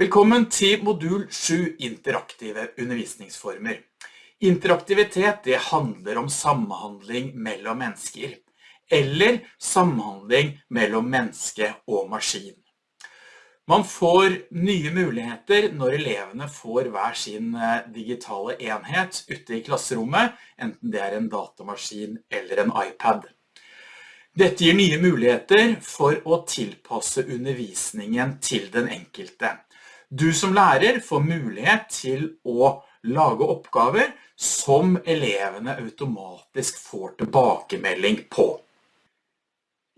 Velkommen til modul 7 interaktive undervisningsformer. Interaktivitet det handler om samhandling mellom mennesker, eller samhandling mellom menneske og maskin. Man får nye muligheter når elevene får hver sin eh, digitale enhet ute i klasserommet, enten det er en datamaskin eller en iPad. Dette gir nye muligheter for å tilpasse undervisningen til den enkelte. Du som lærer får mulighet til å lage oppgaver som elevene automatisk får tilbakemelding på.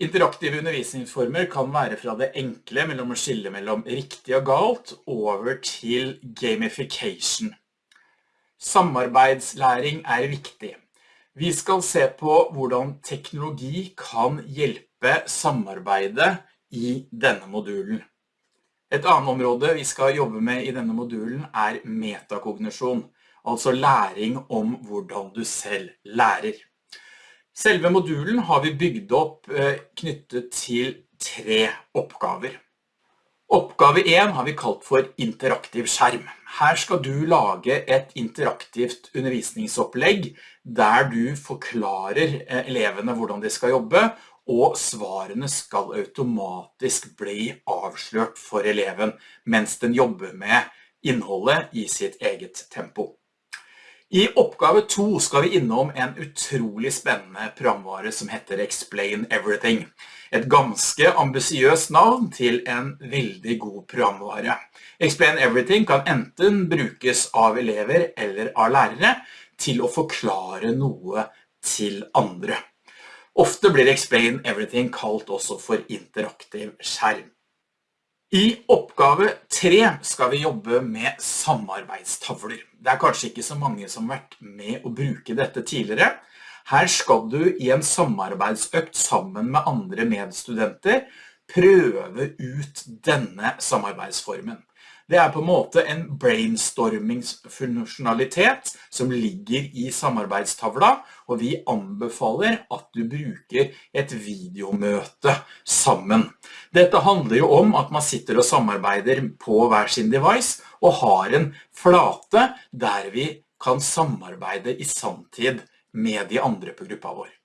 Interaktive undervisningsformer kan være fra det enkle mellom å skille mellom riktig og galt over til gamification. Samarbeidslæring er viktig. Vi skal se på hvordan teknologi kan hjelpe samarbeidet i denne modulen. Et annet område vi skal jobbe med i denne modulen er metakognisjon, altså læring om hvordan du selv lærer. Selve modulen har vi bygd opp eh, knyttet til tre oppgaver. Oppgave 1 har vi kalt for interaktiv skjerm. Her skal du lage et interaktivt undervisningsopplegg der du forklarer eh, elevene hvordan de skal jobbe, og svarene skal automatisk bli avslørt for eleven mens den jobber med innholdet i sitt eget tempo. I oppgave 2 skal vi innom en utrolig spennende programvare som heter Explain Everything. Et ganske ambisiøst navn til en veldig god programvare. Explain Everything kan enten brukes av elever eller av lærere til å forklare noe til andre. Ofte blir Explain Everything kalt også for interaktiv skjerm. I oppgave 3 skal vi jobbe med samarbeidstavler. Det er kanskje ikke så mange som har vært med å bruke dette tidligere. Her skal du i en samarbeidsøkt sammen med andre medstudenter prøve ut denne samarbeidsformen. Det er på en måte en brainstormingsfunksjonalitet som ligger i samarbeidstavla, og vi anbefaler at du bruker et videomøte sammen. Dette handler jo om at man sitter og samarbeider på hver sin device, og har en flate der vi kan samarbeide i samtid med de andre på gruppa vår.